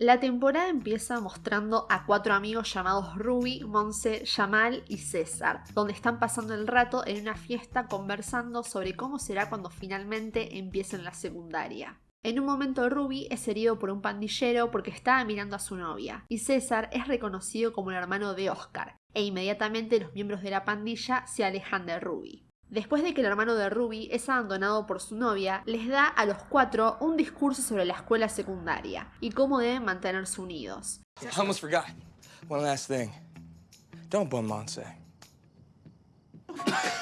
La temporada empieza mostrando a cuatro amigos llamados Ruby, Monse, Yamal y César, donde están pasando el rato en una fiesta conversando sobre cómo será cuando finalmente empiecen la secundaria. En un momento Ruby es herido por un pandillero porque estaba mirando a su novia, y César es reconocido como el hermano de Oscar, e inmediatamente los miembros de la pandilla se alejan de Ruby. Después de que el hermano de Ruby es abandonado por su novia, les da a los cuatro un discurso sobre la escuela secundaria y cómo deben mantenerse unidos. almost forgot. One last thing. Don't bum Monse.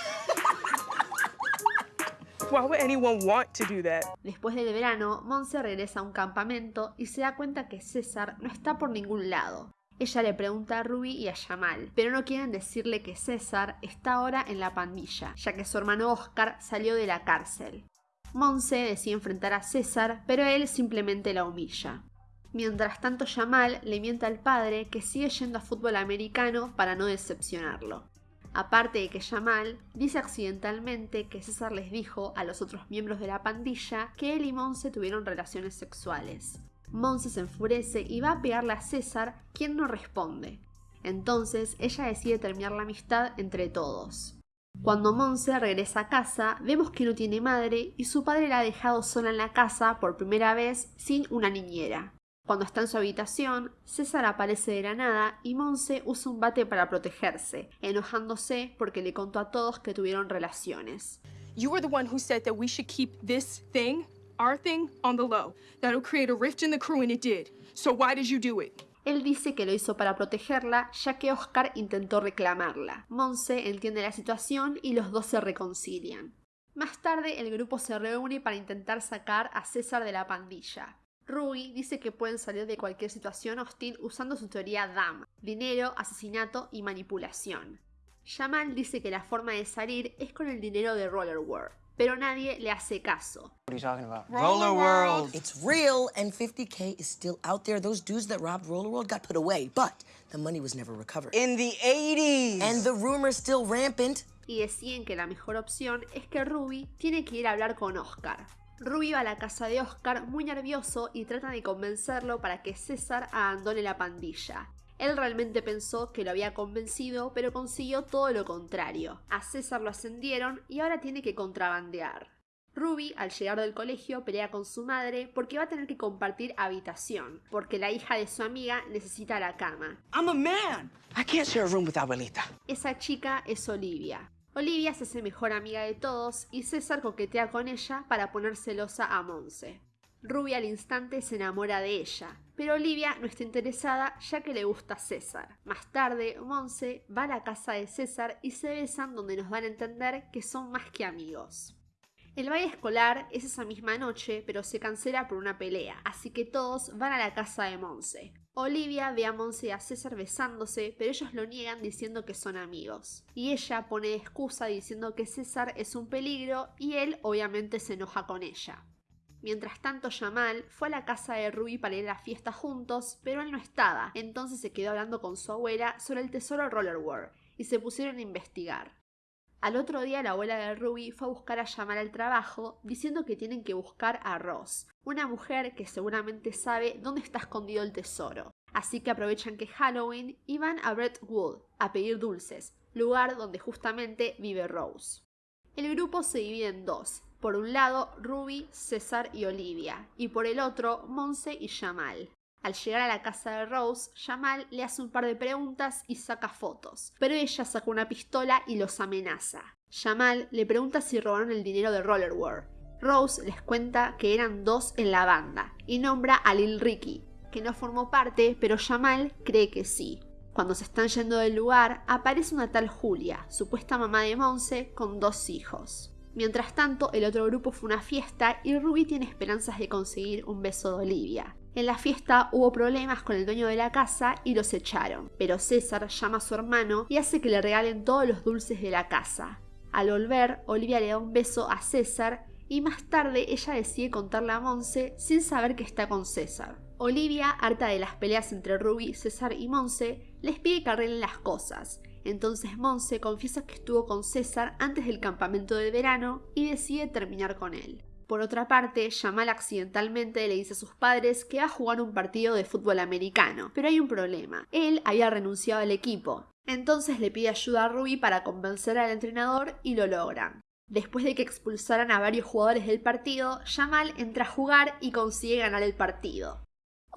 Why would anyone want to do that? Después del verano, Monse regresa a un campamento y se da cuenta que César no está por ningún lado. Ella le pregunta a Ruby y a Yamal, pero no quieren decirle que César está ahora en la pandilla, ya que su hermano Oscar salió de la cárcel. Monse decide enfrentar a César, pero él simplemente la humilla. Mientras tanto, Yamal le miente al padre que sigue yendo a fútbol americano para no decepcionarlo. Aparte de que Yamal dice accidentalmente que César les dijo a los otros miembros de la pandilla que él y Monse tuvieron relaciones sexuales. Monse se enfurece y va a pegarle a César, quien no responde. Entonces ella decide terminar la amistad entre todos. Cuando Monse regresa a casa, vemos que no tiene madre y su padre la ha dejado sola en la casa por primera vez sin una niñera. Cuando está en su habitación, César aparece de la nada y Monse usa un bate para protegerse, enojándose porque le contó a todos que tuvieron relaciones. You were the one who said that we should keep this thing our thing on the low. That'll create a rift in the crew, and it did. So why did you do it? Él dice que lo hizo para protegerla, ya que Oscar intentó reclamarla. Monse entiende la situación y los dos se reconcilian. Más tarde, el grupo se reúne para intentar sacar a César de la pandilla. Ruby dice que pueden salir de cualquier situación hostil usando su teoría DAM, dinero, asesinato y manipulación. Jamal dice que la forma de salir es con el dinero de Roller World pero nadie le hace caso. What are you talking about? Roller World. It's real, and 50K is still out there. Those dudes that robbed Roller World got put away, but the money was never recovered. In the 80s! And the rumor's still rampant. Y deciden que la mejor opción es que Ruby tiene que ir a hablar con Oscar. Ruby va a la casa de Oscar muy nervioso y trata de convencerlo para que César abandone la pandilla. Él realmente pensó que lo había convencido, pero consiguió todo lo contrario. A César lo ascendieron y ahora tiene que contrabandear. Ruby, al llegar del colegio, pelea con su madre porque va a tener que compartir habitación, porque la hija de su amiga necesita la cama. I'm a man. I can't share a room with abuelita. Esa chica es Olivia. Olivia se hace mejor amiga de todos y César coquetea con ella para poner celosa a Monse. Ruby al instante se enamora de ella, pero Olivia no está interesada ya que le gusta César. Más tarde, Monse va a la casa de César y se besan donde nos dan a entender que son más que amigos. El baile escolar es esa misma noche, pero se cancela por una pelea, así que todos van a la casa de Monse. Olivia ve a Monse y a César besándose, pero ellos lo niegan diciendo que son amigos. Y ella pone excusa diciendo que César es un peligro y él obviamente se enoja con ella. Mientras tanto, Jamal fue a la casa de Ruby para ir a la fiesta juntos, pero él no estaba, entonces se quedó hablando con su abuela sobre el tesoro Roller World y se pusieron a investigar. Al otro día la abuela de Ruby fue a buscar a Jamal al trabajo diciendo que tienen que buscar a Ross, una mujer que seguramente sabe dónde está escondido el tesoro. Así que aprovechan que Halloween y van a Brentwood a pedir dulces, lugar donde justamente vive Rose. El grupo se divide en dos, por un lado, Ruby, César y Olivia, y por el otro, Monse y Jamal. Al llegar a la casa de Rose, Jamal le hace un par de preguntas y saca fotos, pero ella saca una pistola y los amenaza. Jamal le pregunta si robaron el dinero de Roller World. Rose les cuenta que eran dos en la banda y nombra a Lil Ricky, que no formó parte, pero Jamal cree que sí. Cuando se están yendo del lugar, aparece una tal Julia, supuesta mamá de Monse, con dos hijos. Mientras tanto, el otro grupo fue una fiesta y Ruby tiene esperanzas de conseguir un beso de Olivia. En la fiesta hubo problemas con el dueño de la casa y los echaron, pero César llama a su hermano y hace que le regalen todos los dulces de la casa. Al volver, Olivia le da un beso a César y más tarde ella decide contarle a Monse sin saber que está con César. Olivia, harta de las peleas entre Ruby, César y Monse, les pide que arreglen las cosas entonces Monse confiesa que estuvo con César antes del campamento de verano y decide terminar con él. Por otra parte, Jamal accidentalmente le dice a sus padres que va a jugar un partido de fútbol americano, pero hay un problema. Él había renunciado al equipo. Entonces le pide ayuda a Ruby para convencer al entrenador y lo logran. Después de que expulsaran a varios jugadores del partido, Jamal entra a jugar y consigue ganar el partido.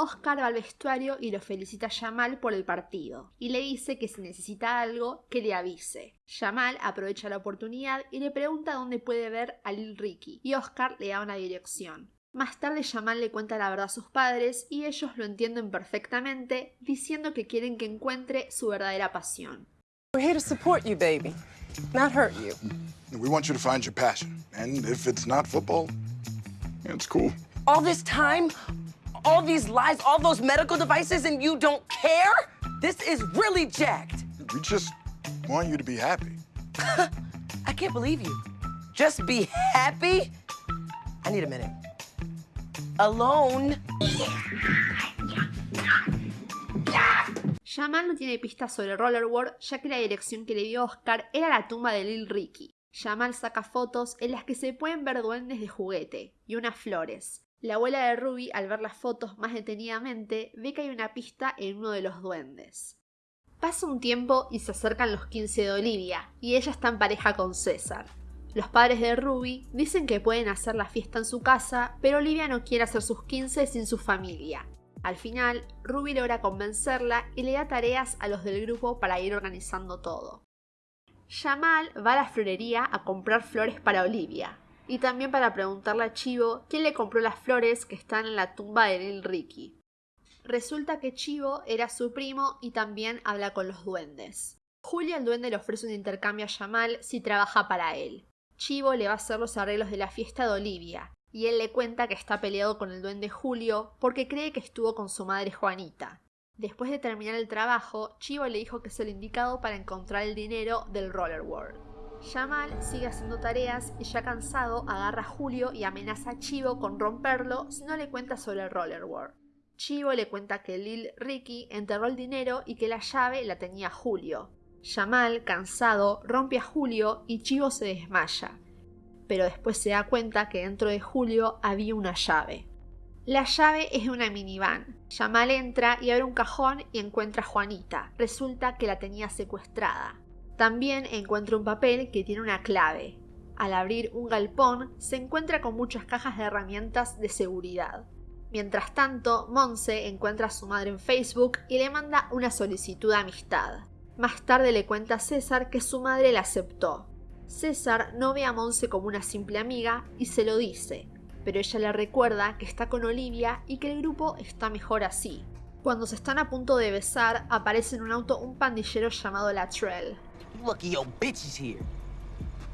Oscar va al vestuario y lo felicita a Jamal por el partido y le dice que si necesita algo, que le avise. Jamal aprovecha la oportunidad y le pregunta dónde puede ver a Lil Ricky y Oscar le da una dirección. Más tarde Jamal le cuenta la verdad a sus padres y ellos lo entienden perfectamente, diciendo que quieren que encuentre su verdadera pasión. We're here to support you, baby, not hurt you. We want you to find your passion. And if it's not football, it's cool. All this time, all these lies, all those medical devices, and you don't care? This is really jacked. We just want you to be happy. I can't believe you. Just be happy? I need a minute. Alone. Jamal no tiene pistas sobre Rollerboard ya que la dirección que le dio Oscar era la tumba de Lil Ricky. Jamal saca fotos en las que se pueden ver duendes de juguete y unas flores. La abuela de Ruby, al ver las fotos más detenidamente, ve que hay una pista en uno de los duendes. Pasa un tiempo y se acercan los 15 de Olivia, y ella está en pareja con César. Los padres de Ruby dicen que pueden hacer la fiesta en su casa, pero Olivia no quiere hacer sus 15 sin su familia. Al final, Ruby logra convencerla y le da tareas a los del grupo para ir organizando todo. Jamal va a la florería a comprar flores para Olivia y también para preguntarle a Chivo quién le compró las flores que están en la tumba de Lil Ricky. Resulta que Chivo era su primo y también habla con los duendes. Julio el duende le ofrece un intercambio a Jamal si trabaja para él. Chivo le va a hacer los arreglos de la fiesta de Olivia, y él le cuenta que está peleado con el duende Julio porque cree que estuvo con su madre Juanita. Después de terminar el trabajo, Chivo le dijo que es el indicado para encontrar el dinero del Roller Jamal sigue haciendo tareas y ya cansado agarra a Julio y amenaza a Chivo con romperlo si no le cuenta sobre el Roller World. Chivo le cuenta que Lil Ricky enterró el dinero y que la llave la tenía Julio. Jamal, cansado, rompe a Julio y Chivo se desmaya. Pero después se da cuenta que dentro de Julio había una llave. La llave es de una minivan. Jamal entra y abre un cajón y encuentra a Juanita. Resulta que la tenía secuestrada. También encuentra un papel que tiene una clave. Al abrir un galpón, se encuentra con muchas cajas de herramientas de seguridad. Mientras tanto, Monse encuentra a su madre en Facebook y le manda una solicitud de amistad. Más tarde le cuenta a César que su madre la aceptó. César no ve a Monse como una simple amiga y se lo dice, pero ella le recuerda que está con Olivia y que el grupo está mejor así. Cuando se están a punto de besar, aparece en un auto un pandillero llamado Latrell. Lucky your bitch is here.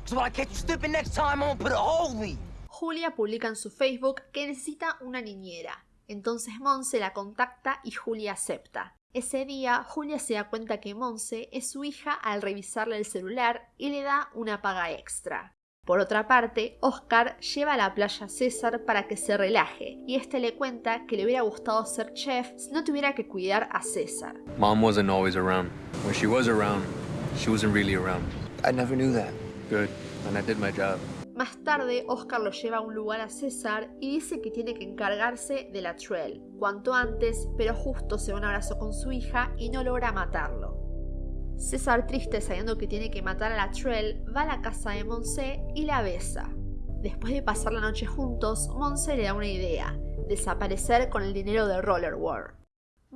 So when I catch you slipping next time, I'm gonna put a hole in you. Julia publica en su Facebook que necesita una niñera. Entonces Monse la contacta y Julia acepta. Ese día, Julia se da cuenta que Monse es su hija al revisarle el celular y le da una paga extra. Por otra parte, Oscar lleva a la playa a César para que se relaje, y este le cuenta que le hubiera gustado ser chef si no tuviera que cuidar a César. Mom wasn't always around. When she was around, she wasn't really around. I never knew that. Good, and I did my job. Más tarde, Oscar lo lleva a un lugar a César y dice que tiene que encargarse de la Truel cuanto antes, pero justo se da un abrazo con su hija y no logra matarlo. César, triste sabiendo que tiene que matar a la Truel, va a la casa de Monse y la besa. Después de pasar la noche juntos, Monse le da una idea, desaparecer con el dinero de Roller World.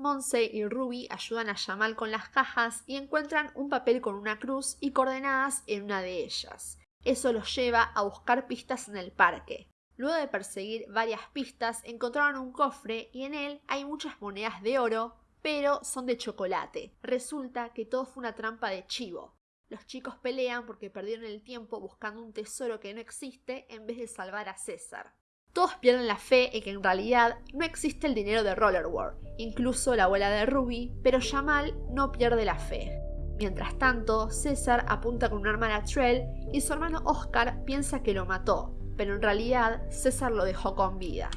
Monse y Ruby ayudan a Jamal con las cajas y encuentran un papel con una cruz y coordenadas en una de ellas. Eso los lleva a buscar pistas en el parque. Luego de perseguir varias pistas, encontraron un cofre y en él hay muchas monedas de oro, pero son de chocolate. Resulta que todo fue una trampa de chivo. Los chicos pelean porque perdieron el tiempo buscando un tesoro que no existe en vez de salvar a César. Todos pierden la fe en que en realidad no existe el dinero de Roller World, incluso la abuela de Ruby, pero Jamal no pierde la fe. Mientras tanto, César apunta con un arma a Latrell y su hermano Oscar piensa que lo mató, pero en realidad César lo dejó con vida.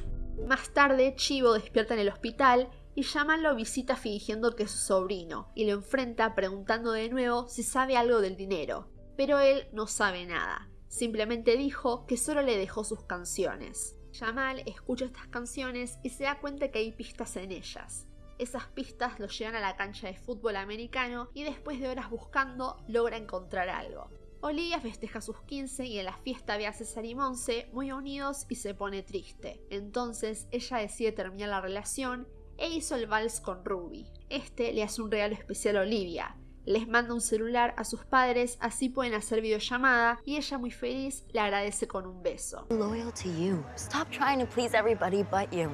Más tarde, Chivo despierta en el hospital y Jamal lo visita fingiendo que es su sobrino y lo enfrenta preguntando de nuevo si sabe algo del dinero, pero él no sabe nada. Simplemente dijo que solo le dejó sus canciones. Jamal escucha estas canciones y se da cuenta que hay pistas en ellas. Esas pistas lo llevan a la cancha de fútbol americano y después de horas buscando logra encontrar algo. Olivia festeja sus 15 y en la fiesta ve a César y Monse muy unidos y se pone triste. Entonces ella decide terminar la relación e hizo el vals con Ruby. Este le hace un regalo especial a Olivia. Les manda un celular a sus padres, así pueden hacer videollamada y ella muy feliz le agradece con un beso. Loyal to you. Stop trying to please everybody but you.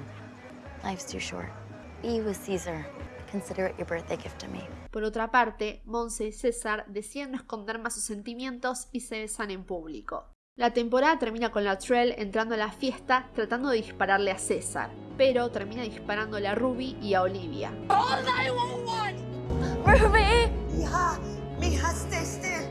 Life's too short. Be with Caesar. Consider it your birthday gift to me. Por otra parte, Monse y César deciden no esconder más sus sentimientos y se besan en público. La temporada termina con la Trell entrando a la fiesta tratando de dispararle a César, pero termina disparándole a Ruby y a Olivia. Ruby! は見発でして。